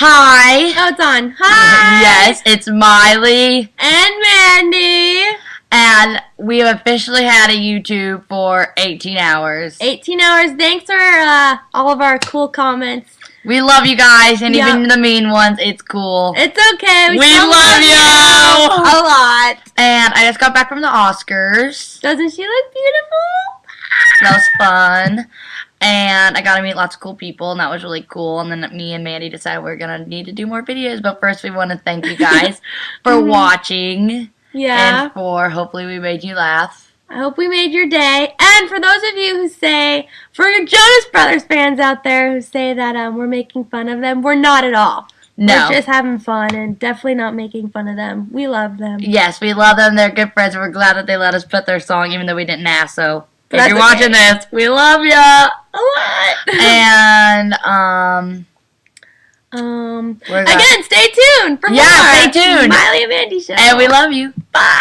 Hi. Oh, it's on. Hi. Yes, it's Miley. And Mandy. And we have officially had a YouTube for 18 hours. 18 hours. Thanks for uh, all of our cool comments. We love you guys, and Yeah. even the mean ones, it's cool. It's okay. We still love you. A lot. And I just got back from the Oscars. Doesn't she look beautiful? That was fun. And I got to meet lots of cool people, and that was really cool. And then me and Mandy decided we are going to need to do more videos. But first, we want to thank you guys for Mhm. watching Yeah. and for hopefully we made you laugh. I hope we made your day. And for those of you who say, for your Jonas Brothers fans out there who say that um, we're making fun of them, we're not at all. No. We're just having fun and definitely not making fun of them. We love them. Yes, we love them. They're good friends. We're glad that they let us put their song, even though we didn't ask. So if you're okay. watching this, we love you a lot. and um, um, again, stay tuned for Yeah, more. stay tuned. Miley and Mandy show. and we love you. Bye.